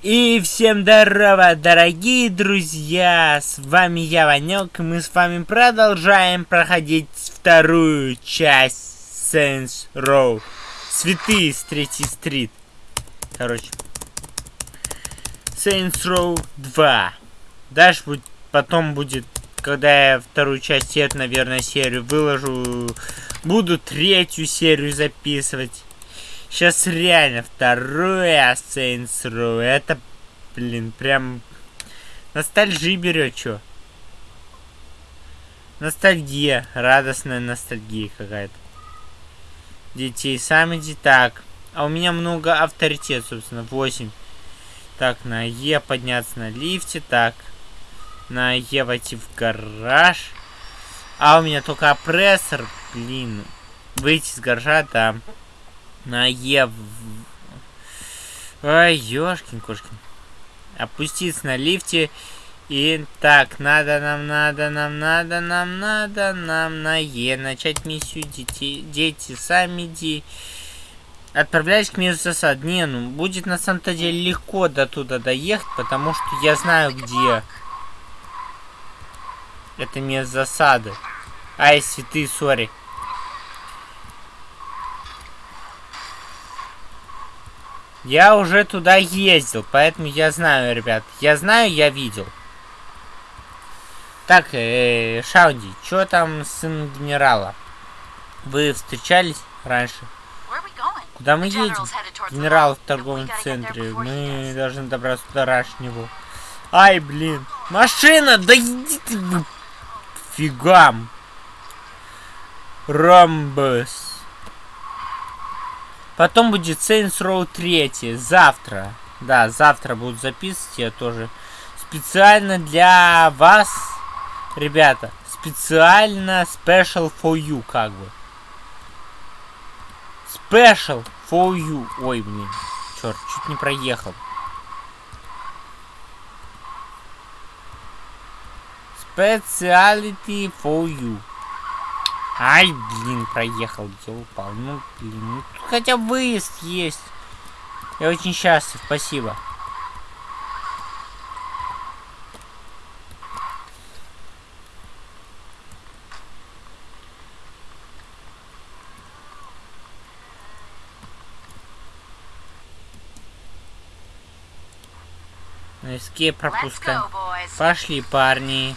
И всем здорово, дорогие друзья! С вами я, Ванек, и мы с вами продолжаем проходить вторую часть Saints Row. Святые с третьей стрит. Короче. Saints Row 2. Дальше будет, потом будет, когда я вторую часть эту, наверное, серию выложу, буду третью серию записывать. Сейчас реально второе Saints Row. Это, блин, прям ностальжи берет, чё. Ностальгия, радостная ностальгия какая-то. Детей сами так. А у меня много авторитет, собственно, 8. Так, на Е подняться на лифте, так. На Е войти в гараж. А у меня только опрессор, блин. Выйти из гаража, да на Е. Ой, ёшкин кошкин. Опуститься на лифте. И так, надо, нам надо, нам надо, нам надо, нам на Е. Начать миссию детей. Дети, сами иди. Отправляюсь к месту засад. Не, ну, будет на самом-то деле легко до туда доехать, потому что я знаю, где это место засады. Ай, святые, сори. Я уже туда ездил, поэтому я знаю, ребят. Я знаю, я видел. Так, э, Шаунди, что там сын генерала? Вы встречались раньше? Куда мы едем? Генерал в торговом центре. Мы должны добраться до раньше него. Ай, блин. Машина! Да иди ты фигам. Ромбус. Потом будет Saints Row 3. Завтра. Да, завтра будут записывать. Я тоже специально для вас, ребята. Специально special for you, как бы. Special for you. Ой, блин. Черт, чуть не проехал. Speciality for you. Ай, блин, проехал, где упал. Ну, блин, ну, хотя выезд есть. Я очень счастлив, спасибо. Эскейп пропускаем. Пошли, парни.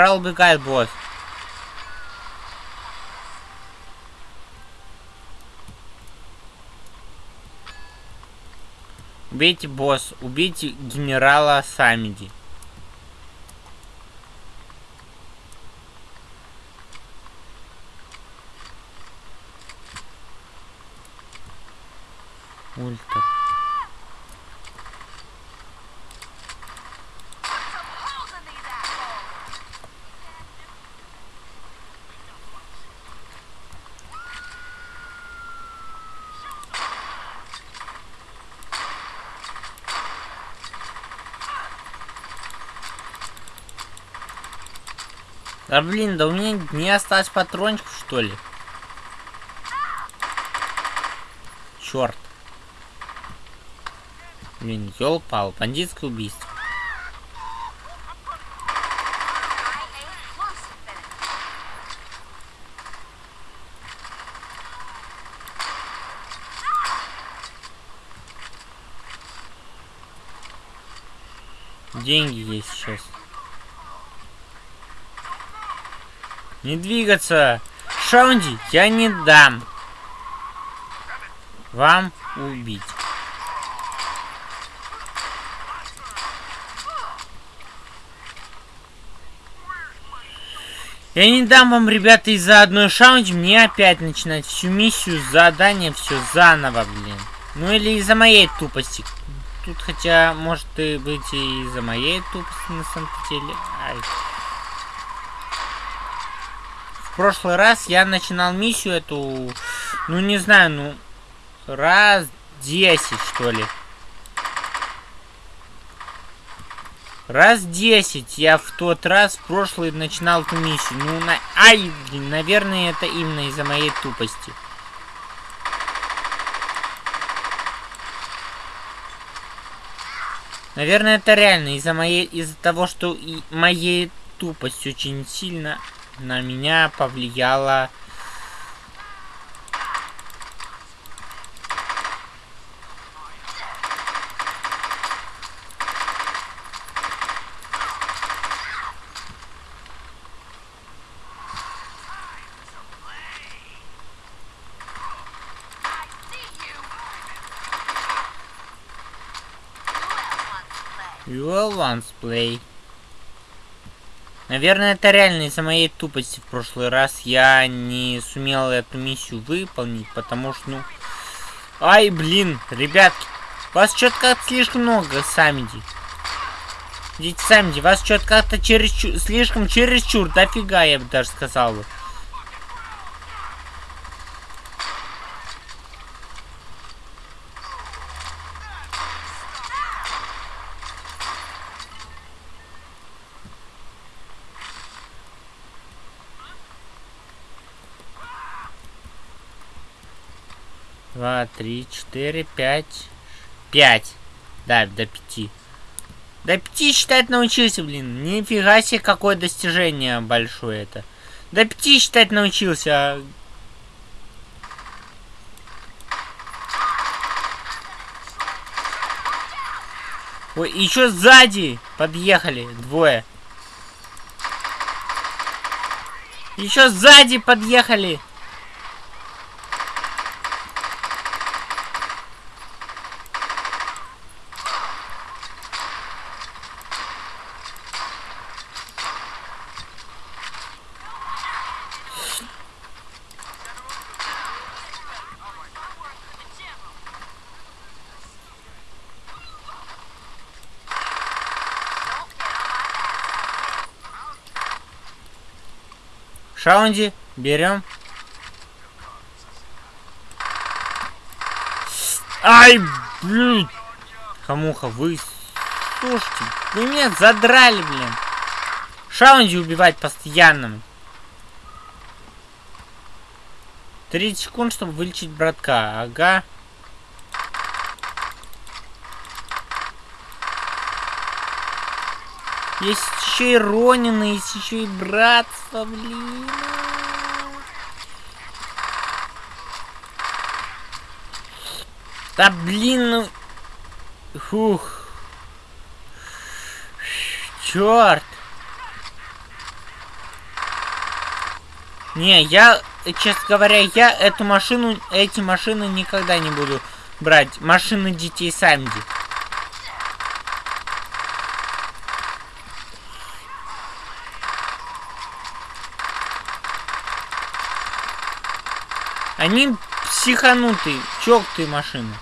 Генерал убегает, босс. Убейте босс, убейте генерала Самиди. Ультра. Да блин, да у меня не осталось патрончиков, что ли? Черт. Блин, ёл пал, бандитское убийство. Деньги есть сейчас. Не двигаться! Шаунди, я не дам вам убить. Я не дам вам, ребята, из-за одной шаунди мне опять начинать всю миссию, задание, все заново, блин. Ну или из-за моей тупости. Тут хотя может и быть и из-за моей тупости на самом деле. Ай. Прошлый раз я начинал миссию эту, ну не знаю, ну раз 10 что ли. Раз 10 я в тот раз, прошлый, начинал эту миссию. Ну, на... Ай, блин, наверное, это именно из-за моей тупости. Наверное, это реально из-за моей... Из-за того, что и моей тупость очень сильно на меня повлияла You once play. Наверное, это реально из-за моей тупости в прошлый раз я не сумел эту миссию выполнить, потому что, ну... Ай, блин, ребятки, вас что-то как-то слишком много, Самиди. Идите, Самиди, вас что-то как-то чересчур, слишком чересчур, дофига, я бы даже сказал бы. Два, три, четыре, пять. Пять. Да, до пяти. До пяти считать научился, блин. Нифига себе, какое достижение большое это. До пяти считать научился. Ой, еще сзади подъехали двое. Еще сзади подъехали. Шаунди, берем. Ай, блин. Хамуха, вы... Слушайте, вы меня задрали, блин. Шаунди убивать постоянно. 30 секунд, чтобы вылечить братка. Ага. Есть еще и Ронина, есть еще и братство, блин. Да блин, ну... Фух. Черт. Не, я, честно говоря, я эту машину, эти машины никогда не буду брать. Машины детей Самди. Они психанутые, чоктые машины.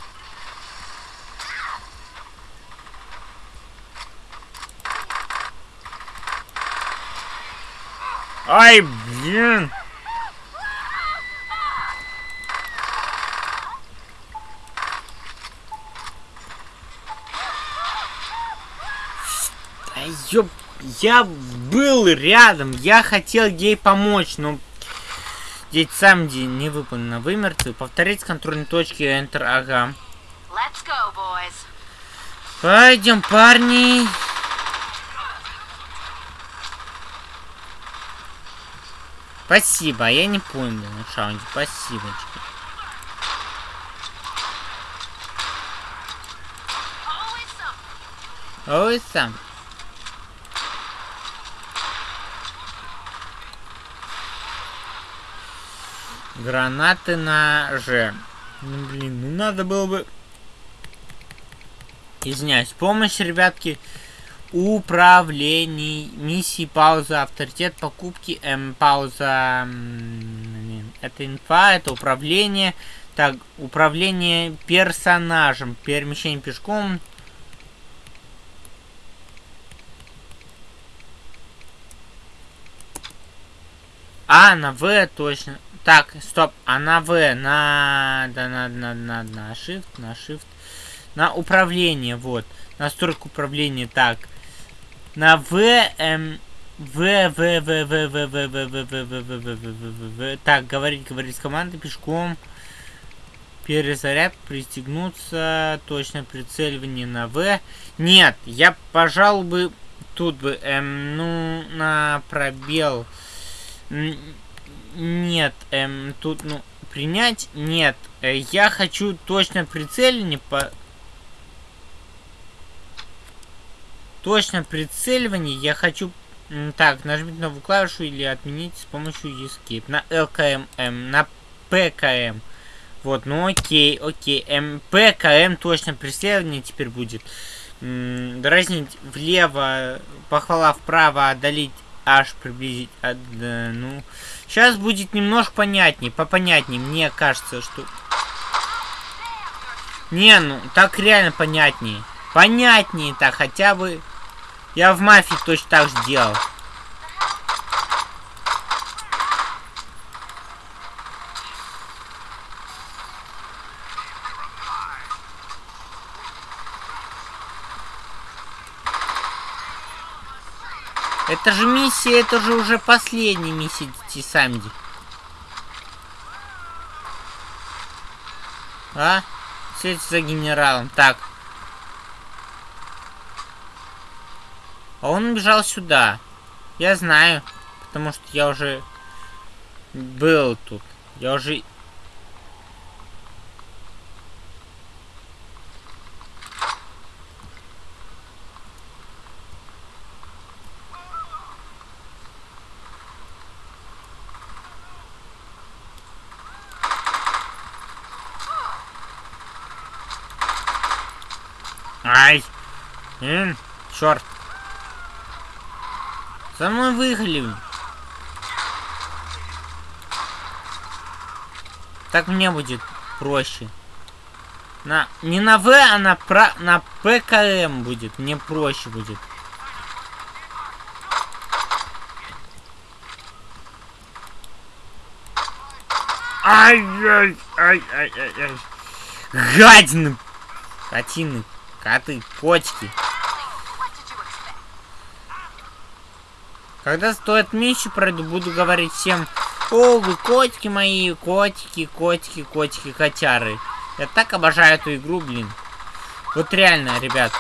Ай, блин. Ёп, я был рядом, я хотел ей помочь, но Здесь сам день не выполнено. Вы мертвы. Повторить контрольные точки. Enter. Ага. Go, Пойдем, парни. Спасибо, я не понял, Шаунди, спасибо. Ой, сам. Гранаты на Ж. Ну, блин, ну надо было бы... Извиняюсь, помощь, ребятки. управлений, миссии, пауза, авторитет, покупки, эм, пауза, это инфа, это управление, так, управление персонажем, перемещение пешком, А, на В точно. Так, стоп, а на В, на, да, на, на, на, на Shift, на Shift, на управление, вот, настройку управления, так, на В, эм, В, В, В, В, В, В, В, В, В, В, В, В, В, В, В, так, говорить, говорить с командой пешком, перезаряд, пристегнуться, точно прицеливание на В. Нет, я, пожалуй, бы, тут бы, эм, ну, на пробел, нет, эм, тут, ну, принять? Нет. Э, я хочу точно прицеливание по... Точно прицеливание я хочу... Так, нажмите новую клавишу или отменить с помощью Escape. На LKM, эм, на PKM. Вот, ну окей, окей. Эм, PKM точно преследование теперь будет. М дразнить влево, похвала вправо, одолеть аж приблизить... А, да, ну... Сейчас будет немножко понятнее, попонятнее. Мне кажется, что... Не, ну, так реально понятнее. Понятнее так, хотя бы... Я в мафии точно так же делал. Это же миссия, это же уже последняя миссия Тисамди. А? Сеть за генералом. Так. А он бежал сюда. Я знаю. Потому что я уже был тут. Я уже Ай! М, черт! За мной выехали. Так мне будет проще. На, не на В, а на, про, на ПКМ будет. Мне проще будет. Ай-яй, ай-ай-ай-ай. Гадины! Котины коты, котики. Когда стоит меньше пройду, буду говорить всем, о, вы котики мои, котики, котики, котики, котяры. Я так обожаю эту игру, блин. Вот реально, ребят.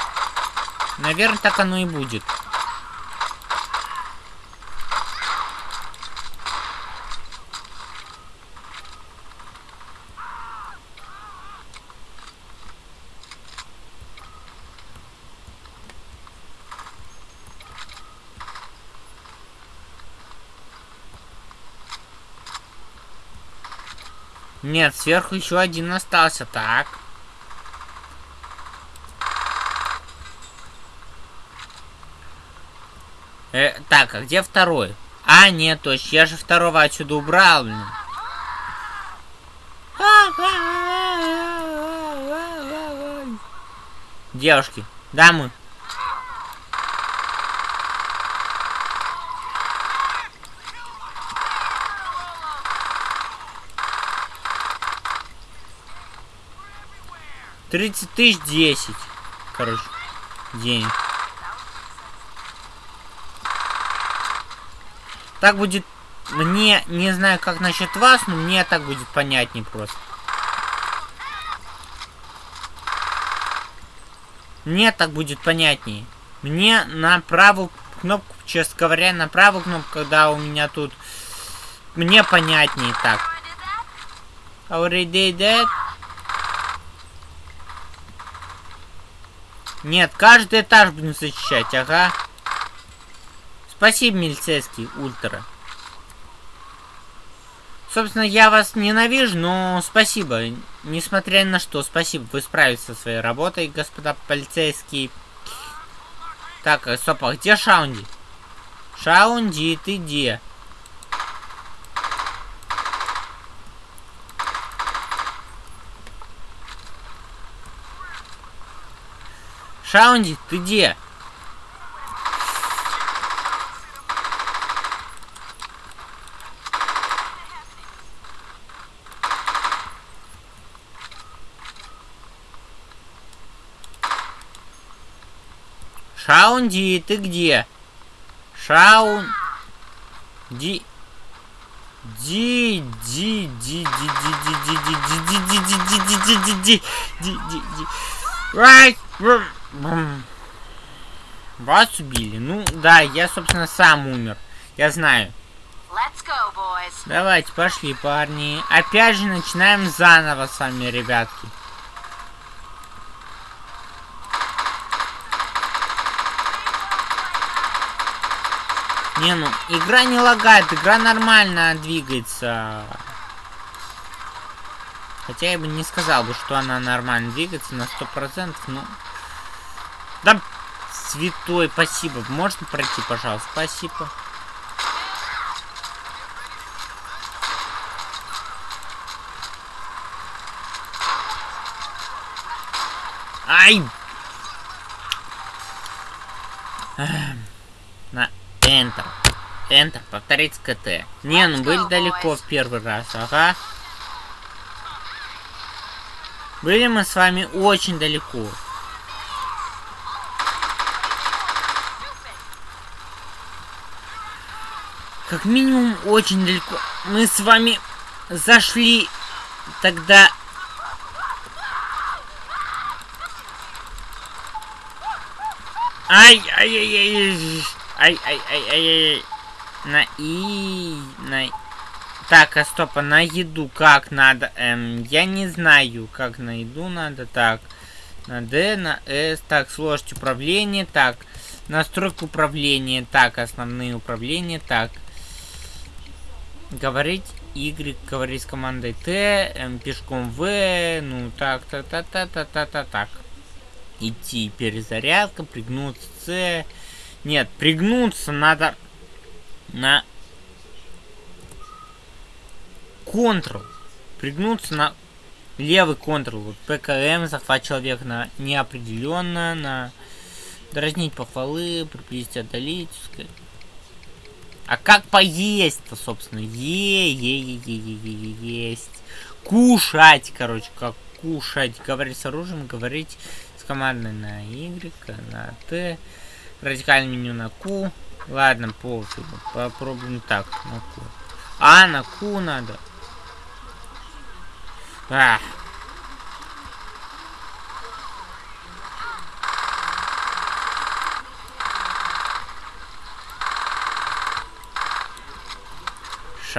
Наверное, так оно и будет. Нет, сверху еще один остался, так. Э, так, а где второй? А, нет, точно, я же второго отсюда убрал. Девушки, дамы, 30 тысяч 10. Короче, денег. Так будет... Мне, не знаю, как насчет вас, но мне так будет понятнее просто. Мне так будет понятнее. Мне на правую кнопку, честно говоря, на правую кнопку, когда у меня тут... Мне понятнее так. Already dead. Нет, каждый этаж будем защищать, ага. Спасибо, милицейский ультра. Собственно, я вас ненавижу, но спасибо. Несмотря на что, спасибо. Вы справились со своей работой, господа полицейские. Так, э, стоп, а где Шаунди? Шаунди, ты где? Шаунди, ты где? Шаунди, ты где? Шаун... Ди... Ди... Ди... Ди... Ди... Ди... Ди... Ди... Ди... Ди... Ди... Ди... Ди... Ди... Ди... Ди... Ди... Ди... Вас убили. Ну, да, я, собственно, сам умер. Я знаю. Давайте, пошли, парни. Опять же, начинаем заново с вами, ребятки. Не, ну, игра не лагает, игра нормально двигается. Хотя я бы не сказал бы, что она нормально двигается на сто процентов, ну... Да, святой, спасибо. Можно пройти, пожалуйста? Спасибо. Ай! На Enter. Enter. Повторить КТ. Не, ну были далеко в первый раз. Ага. Были мы с вами очень далеко. Как минимум очень далеко. Мы с вами зашли тогда... Ай-ай-ай-ай! Ай-ай-ай-ай-ай! На И... На... Так, а стоп, а на еду как надо? Эм, я не знаю, как на еду надо. Так, на D, на S. Так, сложность управления. Так, настройка управления. Так, основные управления. Так, говорить Y, говорить с командой Т, эм, пешком В, ну так, так, так, так, так, так, так, так. Идти перезарядка, пригнуться С. Нет, пригнуться надо на Ctrl. Пригнуться на левый Ctrl. Вот ПКМ, захват человека на неопределенно, на дразнить похвалы, приблизить, отдалить, сказать. А как поесть-то, собственно? Е, е, е, е, е, е, есть. Кушать, короче, как кушать. Говорить с оружием, говорить с командой на Y, на Т. Радикальное меню на Q. Ладно, пофигу. Попробуем так, на Q. А, на Q надо. Ах.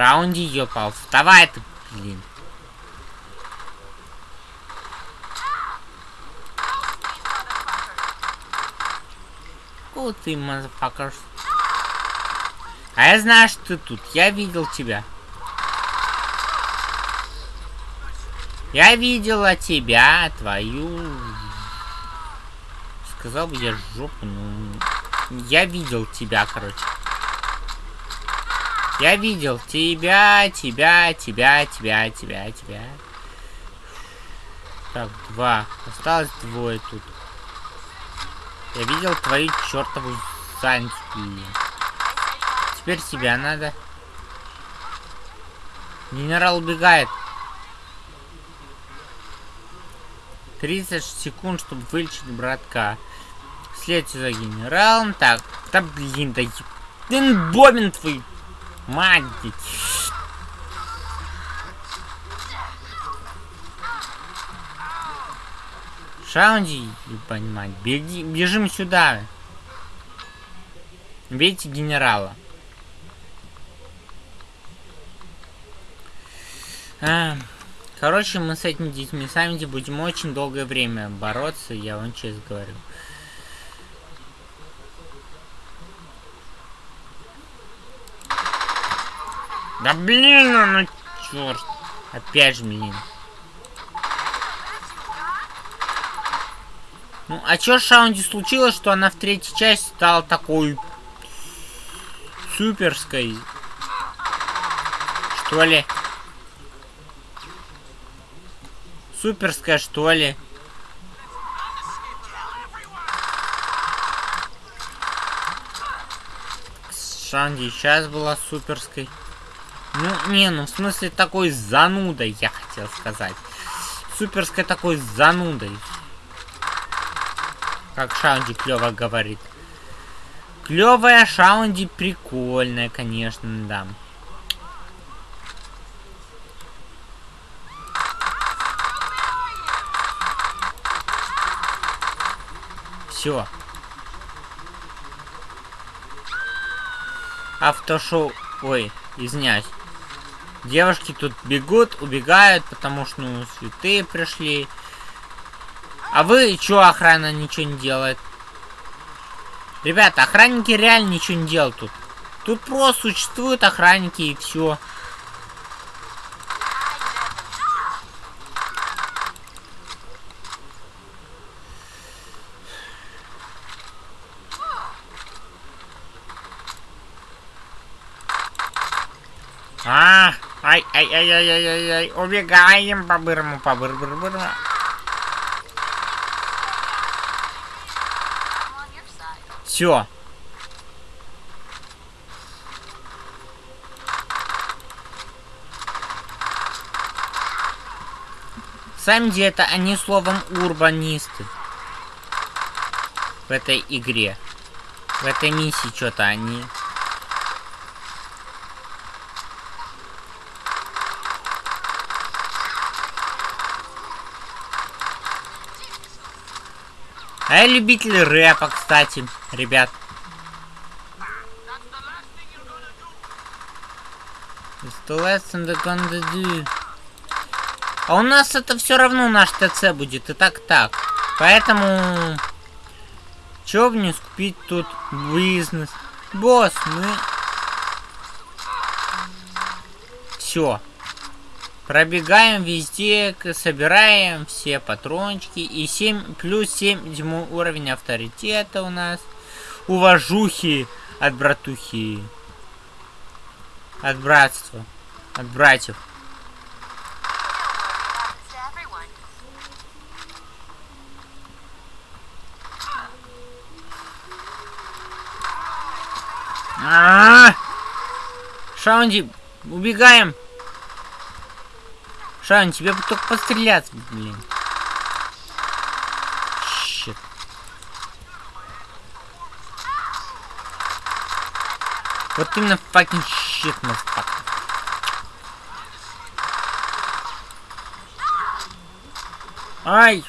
Шаунди ёпал. Вставай ты, блин. О, ты, motherfuckers. А я знаю, что ты тут. Я видел тебя. Я видела тебя, твою... Сказал бы я жопу, ну... Я видел тебя, короче. Я видел тебя, тебя, тебя, тебя, тебя, тебя. Так, два. Осталось двое тут. Я видел твою чертову задницу. Теперь себя надо. Генерал убегает. 30 секунд, чтобы вылечить братка. Следуйте за генералом. Так, да блин, да блин, бобин твой. Мать. Шаунди, понимать, беги, бежим сюда. Бейте генерала. А. Короче, мы с этими детьми сами будем очень долгое время бороться, я вам честно говорю. Да блин, ну, ну черт. Опять же, блин. Ну, а чё с Шаунди случилось, что она в третьей части стала такой... суперской? Что ли? Суперская, что ли? Шанди сейчас была суперской. Ну, не, ну, в смысле, такой занудой, я хотел сказать. Суперской такой занудой. Как Шаунди клево говорит. Клевая Шаунди прикольная, конечно, да. Все. Автошоу... Ой, извиняюсь. Девушки тут бегут, убегают, потому что, ну, святые пришли. А вы, чё охрана ничего не делает? Ребята, охранники реально ничего не делают тут. Тут просто существуют охранники и все. А, ай, ай, ай, ай, ай, ай, ай, убегаем по бырму, по быр быр быр Все. Сами где-то они словом урбанисты. В этой игре. В этой миссии что-то они А я любитель рэпа, кстати, ребят. А у нас это все равно наш ТЦ будет, и так так. Поэтому... Чё мне скупить тут бизнес? Босс, мы... Все. Пробегаем везде, собираем все патрончики. И 7, плюс 7 уровень авторитета у нас. Уважухи от братухи. От братства. От братьев. А -а -а! Шаунди, убегаем. Шан, тебе бы только постреляться, блин. Щит. Вот именно fucking щит, motherfucker. Ай!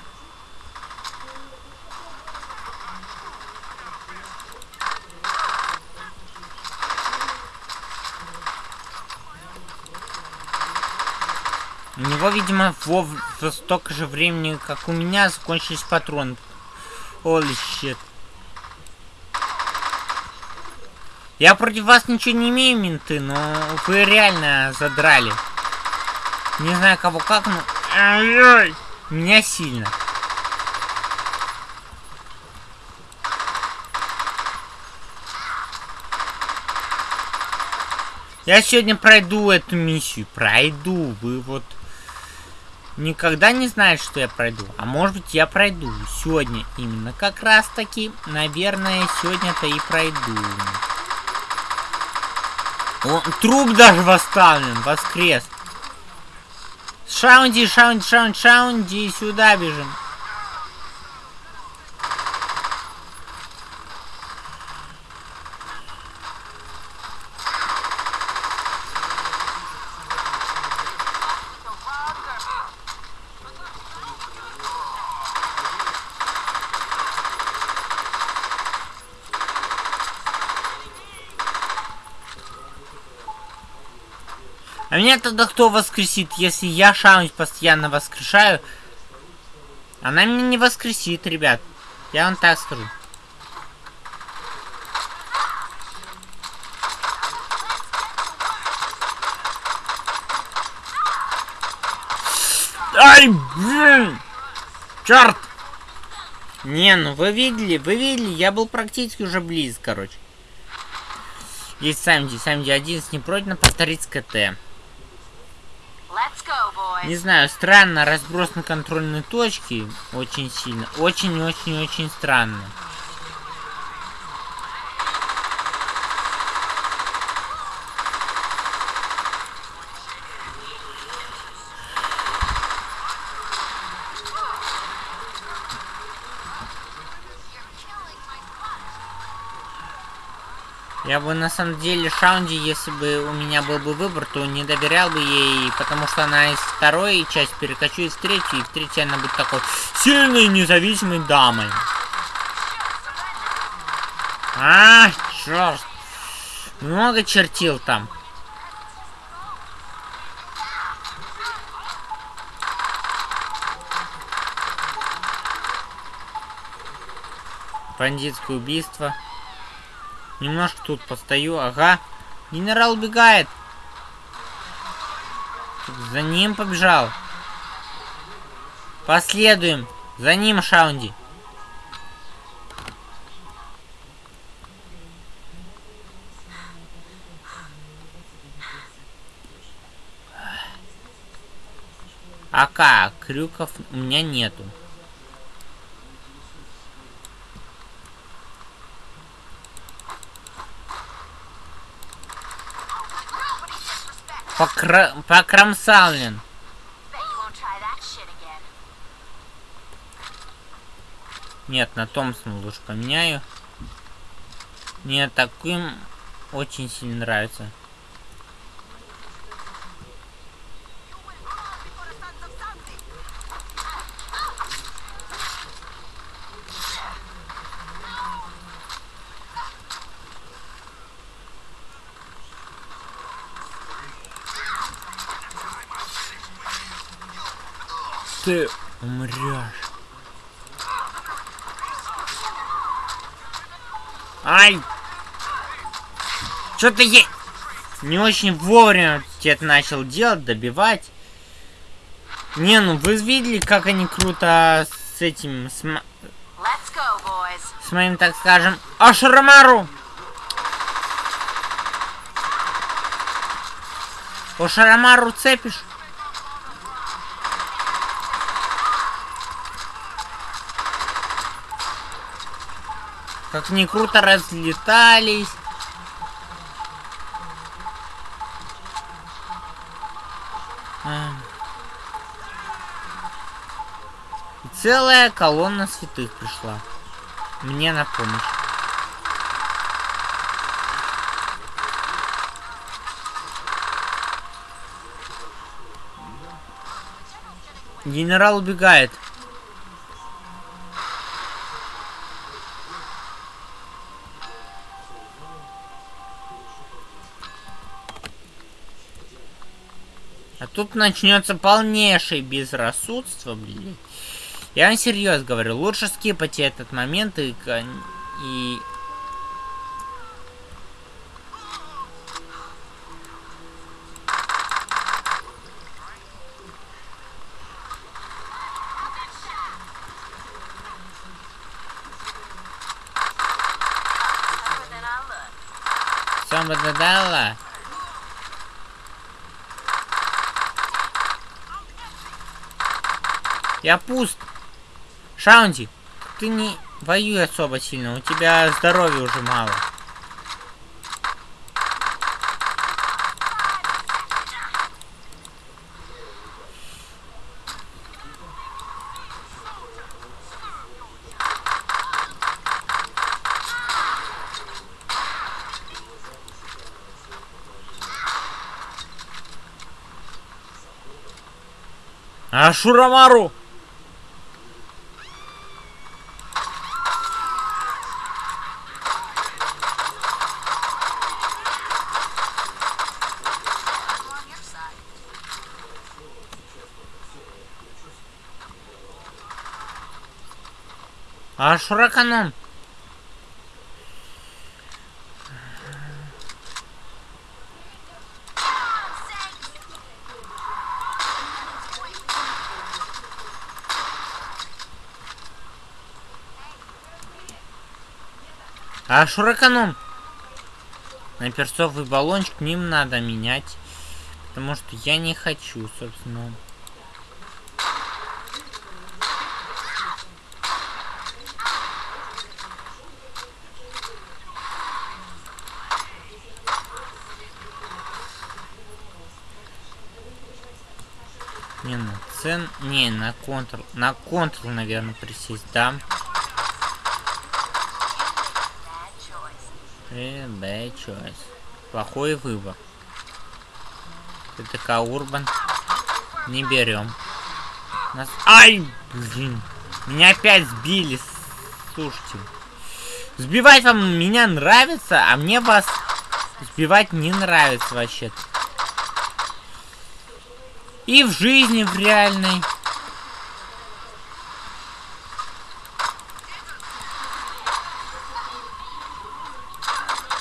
Него, видимо, во, столько же времени, как у меня, закончились патроны. Holy shit. Я против вас ничего не имею, менты, но вы реально задрали. Не знаю кого как, но... Ай-яй! Меня сильно. Я сегодня пройду эту миссию. Пройду. Вы вот никогда не знаешь, что я пройду. А может быть я пройду сегодня именно. Как раз таки, наверное, сегодня-то и пройду. О, труп даже восставлен, воскрес. Шаунди, шаунди, шаунди, шаунди, сюда бежим. А меня тогда кто воскресит, если я шаунить постоянно воскрешаю? Она меня не воскресит, ребят. Я вам так скажу. Ай, блин! Черт! Не, ну вы видели, вы видели, я был практически уже близ, короче. Есть Самди, Самди 11 не пройдено повторить с КТ. Не знаю, странно, разброс на контрольные точки очень сильно. Очень-очень-очень странно. Я бы на самом деле Шаунди, если бы у меня был бы выбор, то не доверял бы ей, потому что она из второй части перекочу в третью, и в третьей она будет такой сильной независимой дамой. А, черт. Много чертил там. Бандитское убийство. Немножко тут постою. Ага. Генерал убегает. За ним побежал. Последуем. За ним, Шаунди. Ака, крюков у меня нету. Покра... Покромсален. Нет, на Томпсон лучше поменяю. Мне таким очень сильно нравится. Ты умрешь. Ай! Что-то я не очень вовремя тебе начал делать, добивать. Не, ну вы видели, как они круто с этим, с, go, с моим, так скажем, Ашрамару. Ошарамару цепишь? Как ни круто разлетались. А. Целая колонна святых пришла. Мне на помощь. Генерал убегает. Тут начнется полнейшее безрассудство, блин. Я вам серьезно говорю, лучше скипать этот момент и... и... Somebody dala. Я пуст. Шаунди, ты не воюй особо сильно. У тебя здоровья уже мало. А Шурамару! А Шураканом? А шураканом? На перцовый баллончик ним надо менять. Потому что я не хочу, собственно. Не, на цен... Не, на контр... На контр, наверное, присесть, да? Э, bad choice. Плохой выбор. ТТК Урбан. Не берем. Нас... Ай! Блин. Меня опять сбили. Слушайте. Сбивать вам меня нравится, а мне вас сбивать не нравится вообще-то. И в жизни, в реальной.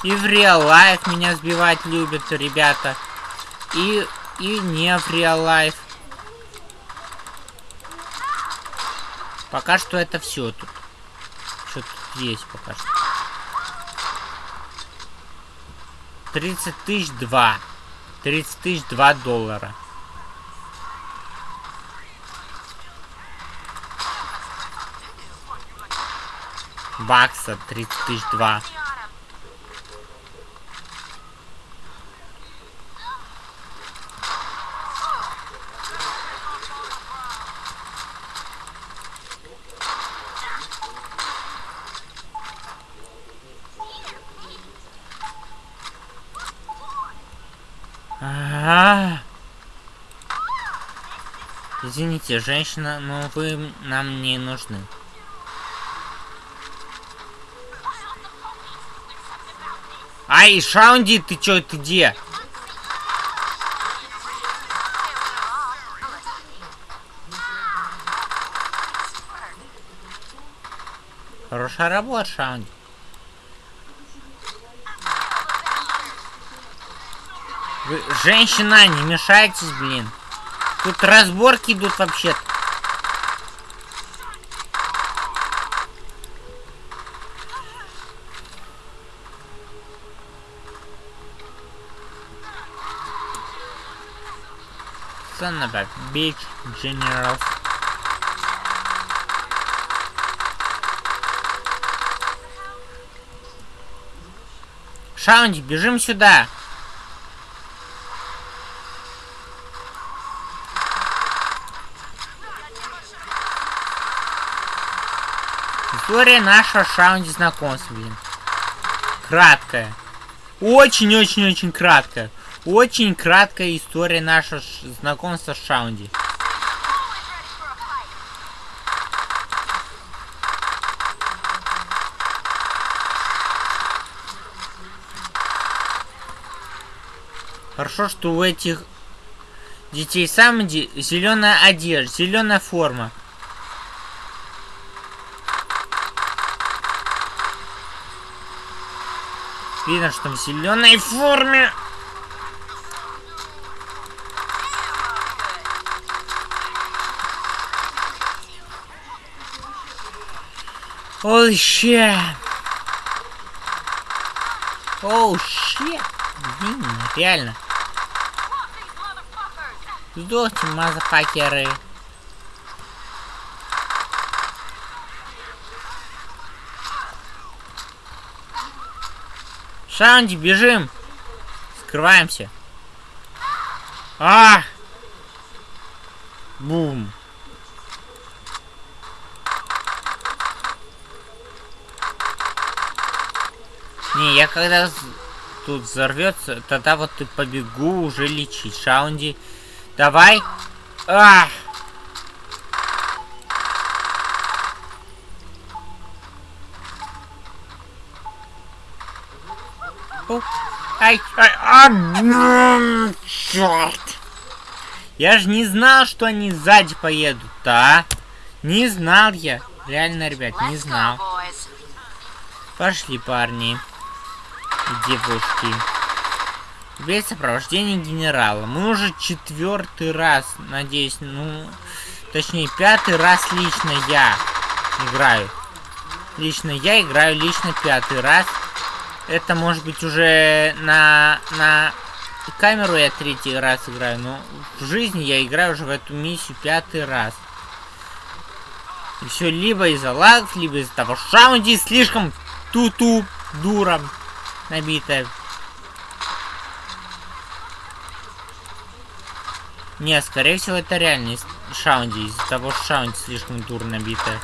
И в реал лайф меня сбивать любят ребята. И, и не в реал лайф. Пока что это все тут. Что тут есть пока что. 30 тысяч два. 30 тысяч два доллара. Бакса 30 тысяч два. А Извините, женщина, но вы нам не нужны. Ай, Шаунди, ты чё, ты где? Хорошая работа, Шаунди. Женщина, не мешайтесь, блин. Тут разборки идут вообще-то. Son of a bitch, general. Шаунди, бежим сюда. История нашего Шаунди знакомства, блин. Краткая. Очень-очень-очень краткая. Очень краткая история нашего знакомства с Шаунди. Хорошо, что у этих детей Самди зеленая одежда, зеленая форма. Видно, что в зеленой форме. Holy shit. Oh, shit. Блин, реально. Сдохните, мазафакеры. Шанди, бежим! Скрываемся. А! Бум. Не, я когда тут взорвется, тогда вот и побегу уже лечить. Шаунди. Давай. А! Ай, ай, а, черт! Я же не знал, что они сзади поедут, а? Не знал я. Реально, ребят, не знал. Пошли, парни. Девушки. Без сопровождения генерала. Мы уже четвертый раз, надеюсь, ну... Точнее, пятый раз лично я играю. Лично я играю лично пятый раз это может быть уже на, на камеру я третий раз играю, но в жизни я играю уже в эту миссию пятый раз. И все либо из-за лагов, либо из-за того, что Шаунди слишком туту дура набитая. Не, скорее всего, это реально Шаунди, из-за того, что Шаунди слишком дур набитая.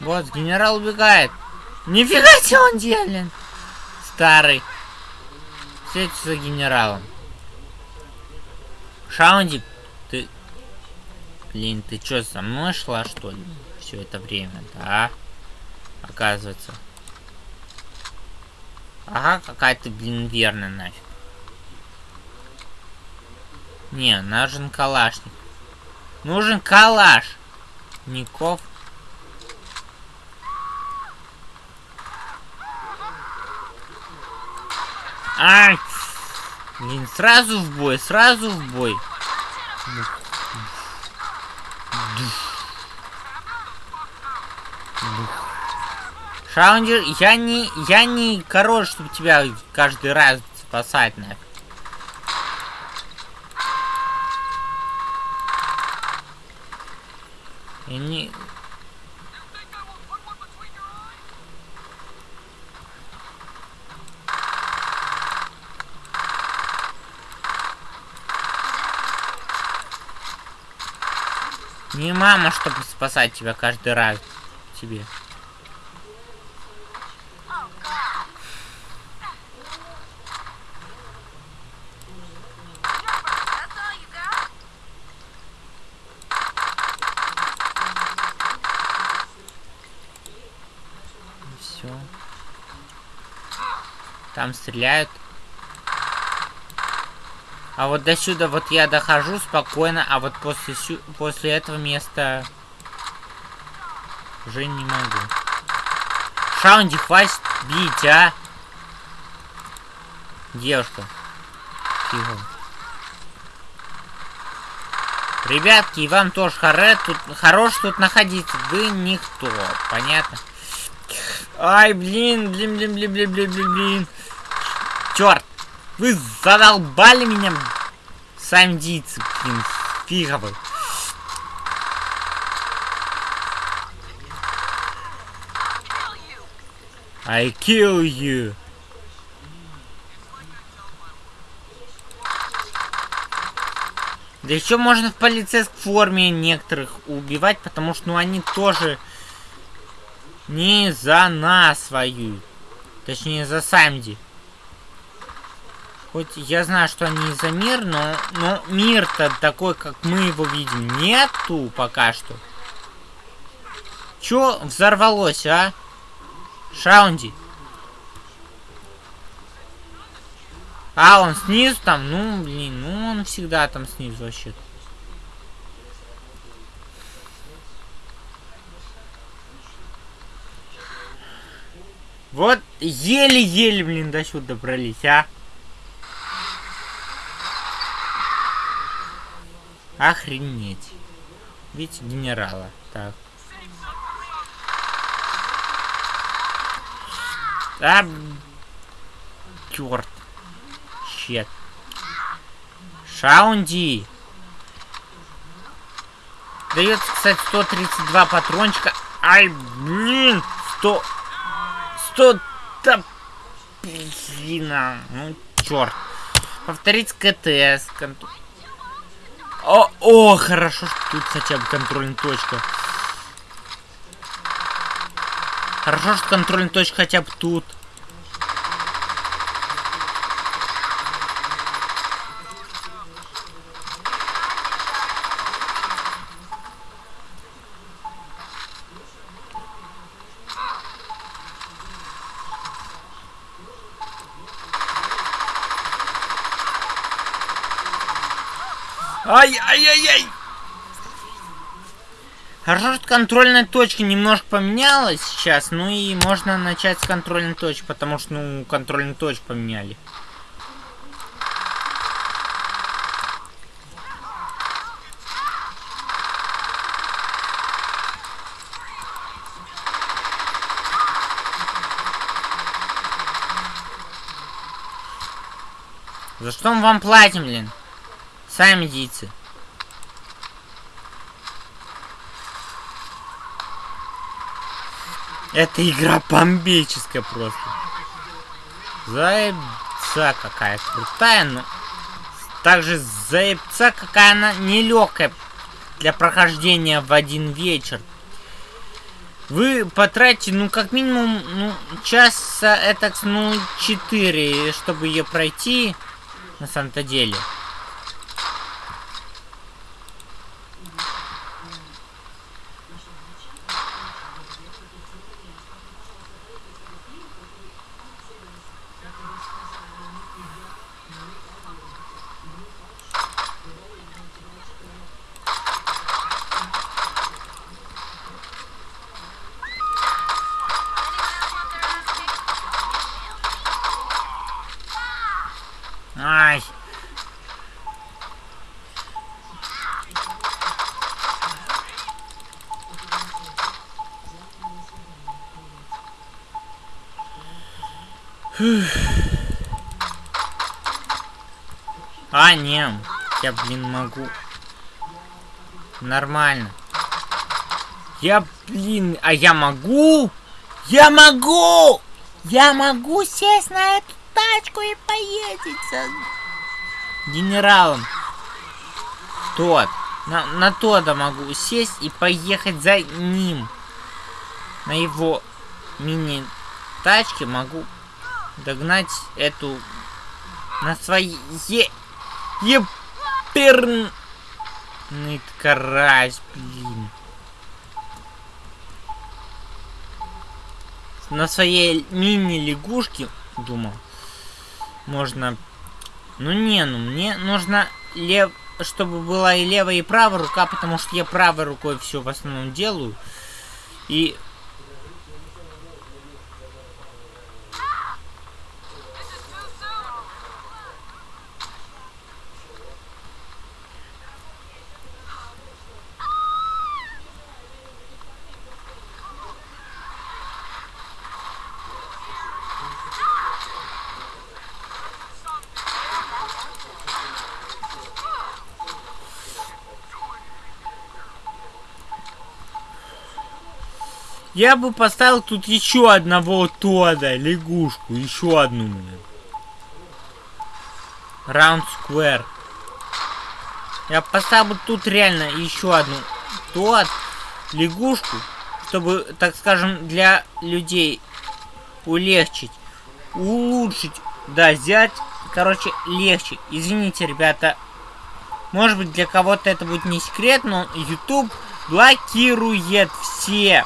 Вот, генерал убегает. Нифига себе он делен. Старый. Встретиться за генералом. Шаунди, ты... Блин, ты что, со мной шла, что ли? Все это время, да? Оказывается. Ага, какая ты, блин, верная нафиг. Не, нужен калашник. Нужен калаш. Ников. Ай! Блин, сразу в бой, сразу в бой. Шаундер, я не, я не король, чтобы тебя каждый раз спасать, нафиг. Я не... Не мама, чтобы спасать тебя каждый раз. Тебе. Там стреляют. А вот до сюда вот я дохожу спокойно, а вот после, сю после этого места уже не могу. Шаунди, хватит бить, а! Девушка. Тихо. Ребятки, и вам тоже хоре, тут, хорош тут находиться. Вы никто, понятно? Ай, блин, блин, блин, блин, блин, блин, блин. Черт. Вы задолбали меня, сандийцы, блин, фиговы. I kill you. Да еще можно в полицейской форме некоторых убивать, потому что ну они тоже не за нас воюют. Точнее за Самди. Хоть я знаю, что они за мир, но, но мир-то такой, как мы его видим, нету пока что. Чё взорвалось, а? Шаунди. А, он снизу там? Ну, блин, ну он всегда там снизу вообще. Вот еле-еле, блин, до сюда добрались, а? Охренеть. Видите, генерала. Так. А, черт. Щет. Шаунди. Дается, кстати, 132 патрончика. Ай, блин, 100... 100... Да, блин, ну, черт. Повторить КТС. Контур... О, о, хорошо, что тут хотя бы контрольная точка. Хорошо, что контрольная точка хотя бы тут. Ай-ай-ай-ай! Хорошо, что контрольная точка немножко поменялась сейчас, ну и можно начать с контрольной точки, потому что, ну, контрольную точку поменяли. За что мы вам платим, блин? Сами идите. Эта игра бомбическая просто. Заебца какая крутая, но также заебца какая она нелегкая для прохождения в один вечер. Вы потратите, ну, как минимум, ну, часа, это, ну, 4, чтобы ее пройти на самом-то деле. Могу. Нормально. Я, блин, а я могу? Я могу! Я могу сесть на эту тачку и поедет с генералом. Тот. На, на Тода могу сесть и поехать за ним. На его мини-тачке могу догнать эту на своей еперный карась, блин. На своей мини-лягушке, думал, можно... Ну не, ну мне нужно лев... чтобы была и левая, и правая рука, потому что я правой рукой все в основном делаю. И Я бы поставил тут еще одного Тода, лягушку, еще одну мне. Раунд Square. Я поставил тут реально еще одну Тод, лягушку, чтобы, так скажем, для людей улегчить, улучшить, да, взять, короче, легче. Извините, ребята, может быть для кого-то это будет не секрет, но YouTube блокирует все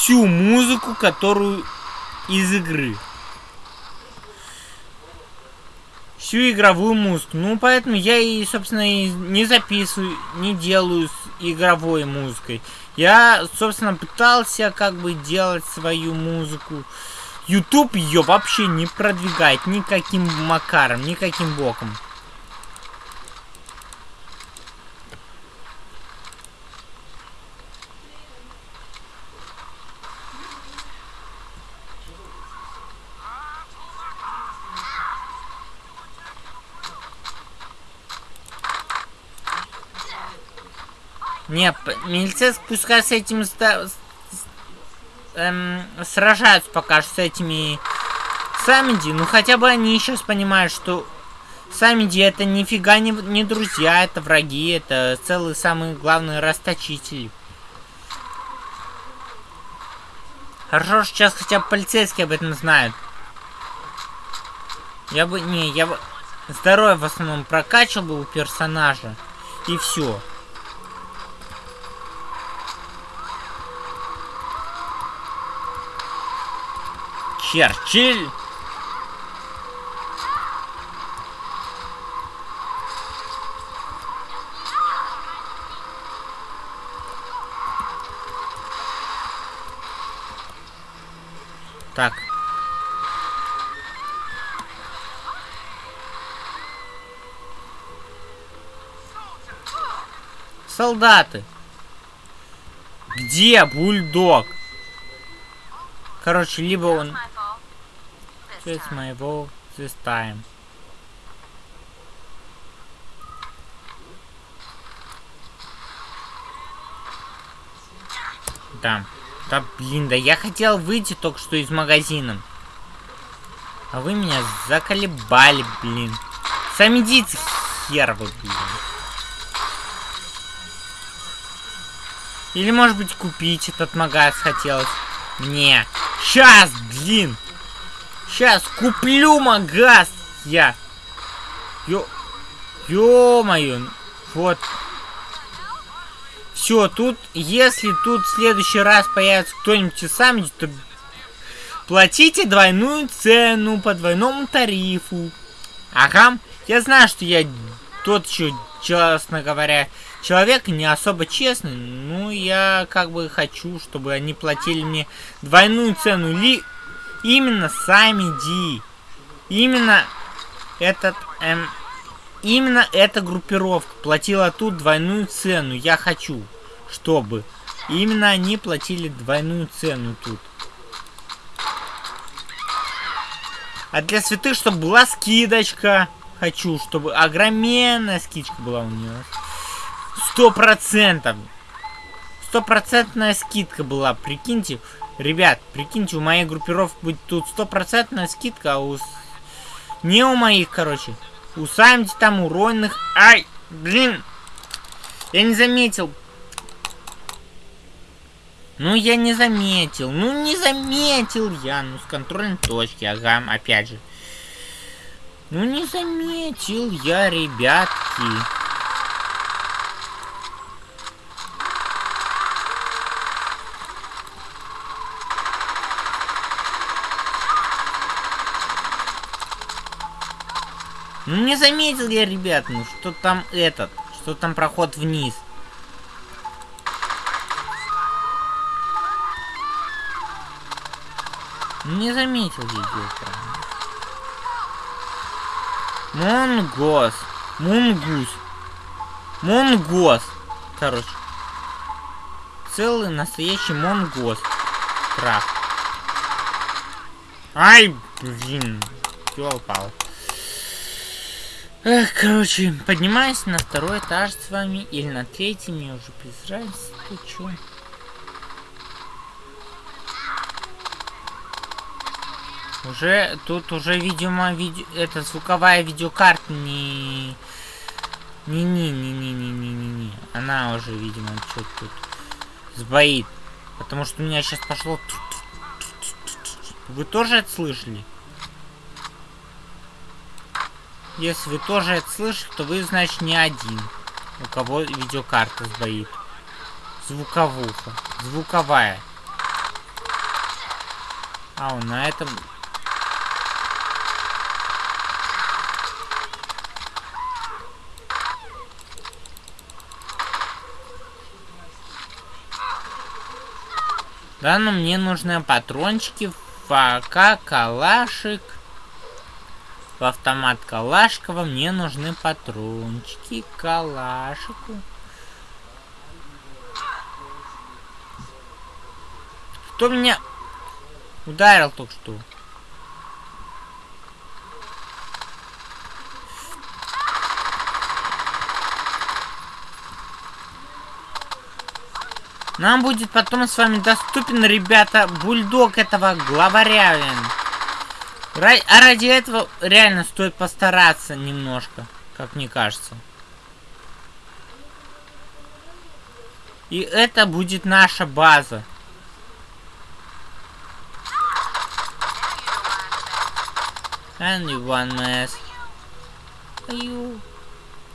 всю музыку, которую из игры. Всю игровую музыку. Ну, поэтому я и, собственно, и не записываю, не делаю с игровой музыкой. Я, собственно, пытался как бы делать свою музыку. YouTube ее вообще не продвигает никаким макаром, никаким боком. Не, милицейские пускай с этим эм, сражаются пока что с этими Самиди. Ну хотя бы они сейчас понимают, что Самиди это нифига не, не друзья, это враги, это целый самый главный расточитель. Хорошо, что сейчас хотя бы полицейские об этом знают. Я бы, не, я бы здоровье в основном прокачивал бы у персонажа. И все. Черчилль. Так. Солдаты. Где бульдог? Короче, либо он Fault this time. Да. Да, блин, да я хотел выйти только что из магазина. А вы меня заколебали, блин. Сами идите, хер вы, блин. Или, может быть, купить этот магаз хотелось мне. Сейчас, блин. Сейчас куплю магаз я. Ё... Ё-моё. Вот. Все, тут, если тут в следующий раз появится кто-нибудь из то платите двойную цену по двойному тарифу. Ага, я знаю, что я тот еще, честно говоря, человек не особо честный, но я как бы хочу, чтобы они платили мне двойную цену. Ли именно сами Ди. Именно этот эм, Именно эта группировка платила тут двойную цену. Я хочу, чтобы именно они платили двойную цену тут. А для святых, чтобы была скидочка. Хочу, чтобы огроменная скидка была у нее. Сто процентов. Стопроцентная скидка была, прикиньте. Ребят, прикиньте, у моей группировки будет тут стопроцентная скидка, а у... Не у моих, короче. У Самди там уронных... Ай, блин. Я не заметил. Ну, я не заметил. Ну, не заметил я. Ну, с контрольной точки. Ага, опять же. Ну, не заметил я, ребятки. Не заметил я, ребят, ну что там этот, что там проход вниз. Не заметил я Монгос. Мунгус. Монгос. Короче. Целый настоящий монгос. Прав. Ай, блин. Ёлпал. Эх, короче, поднимаюсь на второй этаж с вами, или на третий, мне уже без разницы, ты чё? Уже, тут уже, видимо, видео, это звуковая видеокарта не... Не-не-не-не-не-не-не-не. Она уже, видимо, что-то тут сбоит. Потому что у меня сейчас пошло... Вы тоже это слышали? Если вы тоже это слышите, то вы, значит, не один, у кого видеокарта сбоит. Звуковуха. Звуковая. А, на этом... Да, но мне нужны патрончики, фака, калашик. В автомат Калашкова мне нужны патрончики Калашику. Кто меня ударил только что? Нам будет потом с вами доступен, ребята, бульдог этого главаря. А ради этого реально стоит постараться немножко, как мне кажется. И это будет наша база. And one mess.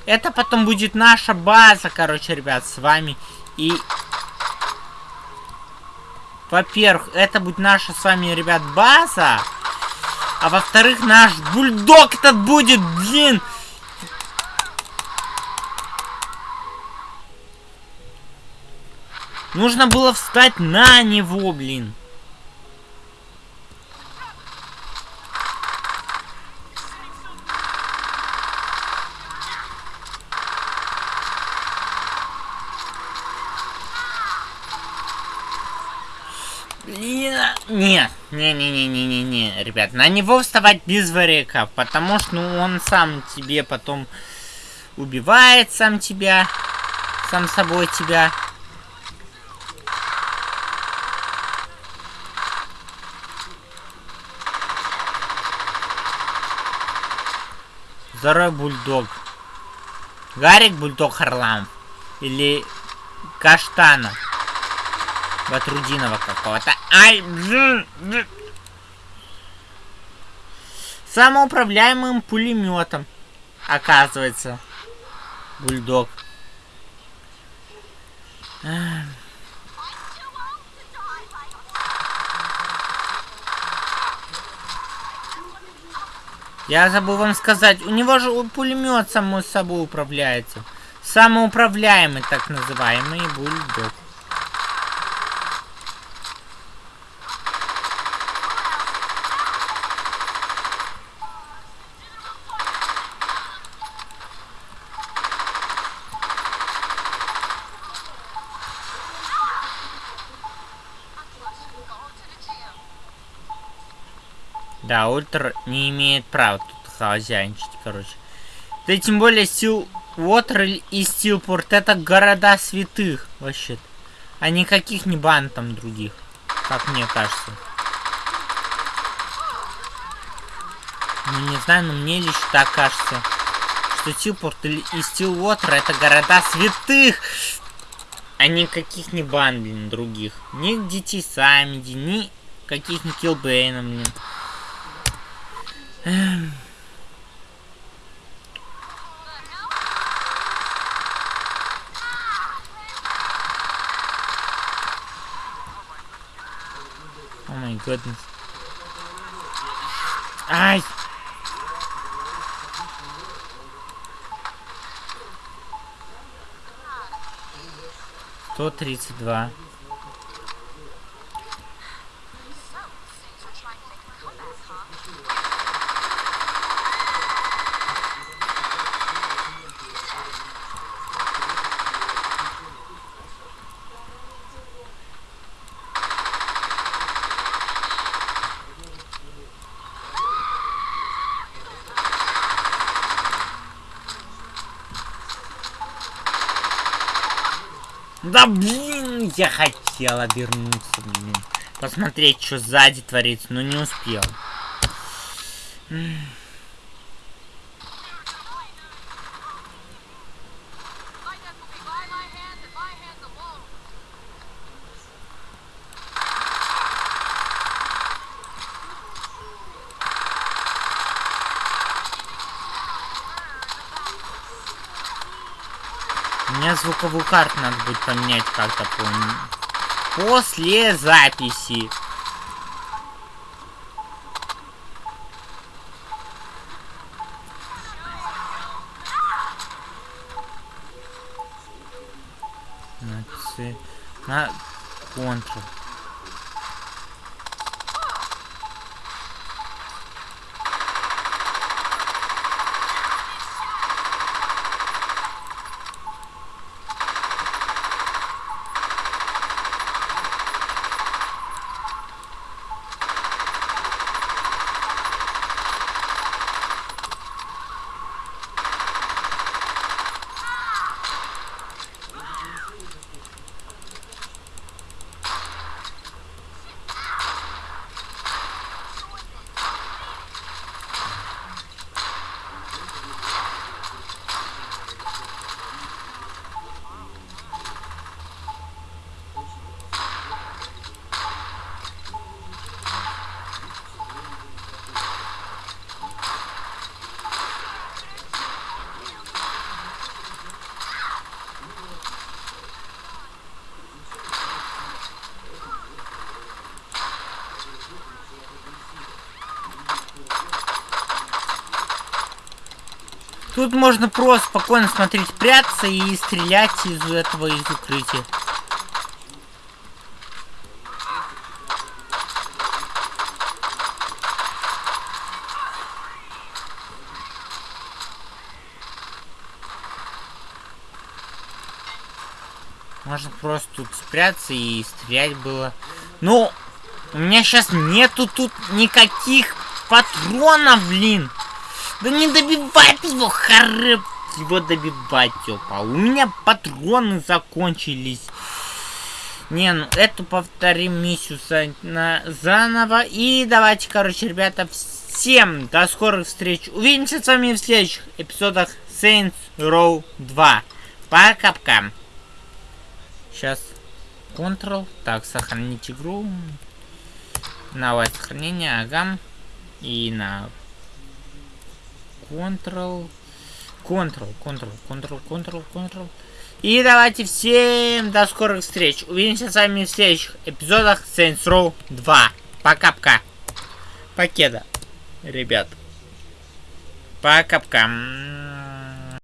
Это потом будет наша база, короче, ребят, с вами. И... Во-первых, это будет наша с вами, ребят, база. А во-вторых, наш бульдог этот будет, блин. Нужно было встать на него, блин. Блин, нет, не-не-не-не-не-не, ребят, на него вставать без варика, потому что ну, он сам тебе потом убивает сам тебя, сам собой тебя. Здоровый бульдог. Гарик Бульдог Харламов. Или Каштана. Батрудинова какого-то. Ай! Самоуправляемым пулеметом. Оказывается. Бульдог. Я забыл вам сказать, у него же пулемет само собой управляется. Самоуправляемый, так называемый бульдог. Да, ультра не имеет права тут хозяйничать, короче. Да тем более Стил Уотер и Стилпорт это города святых, вообще. А никаких не бан там других, как мне кажется. Ну не знаю, но мне лишь так кажется, что Стилпорт и Стилвотер это города святых, а никаких не бан, блин, других. Ни детей Самиди, ни каких не Килбейна, блин. Oh my goodness. Ай! Сто тридцать два. Да блин, я хотел обернуться, блин. Посмотреть, что сзади творится, но не успел. Мне звуковую карту надо будет поменять как-то После записи. На Ctrl. Тут можно просто спокойно смотреть, прятаться и стрелять из этого, из укрытия. Можно просто тут спрятаться и стрелять было. Ну, У меня сейчас нету тут никаких патронов, блин. Да не добивать его, харэп его добивать, тёпа. У меня патроны закончились. Не, ну эту повторим миссию на, заново. И давайте, короче, ребята, всем до скорых встреч. Увидимся с вами в следующих эпизодах Saints Row 2. Пока-пока. Сейчас Ctrl. Так, сохранить игру. Новое сохранение, ага. И на Ctrl. Ctrl, Ctrl, Ctrl, Ctrl, Ctrl. И давайте всем до скорых встреч. Увидимся с вами в следующих эпизодах Saints Row 2. Пока-пока. Покеда, ребят. Пока-пока.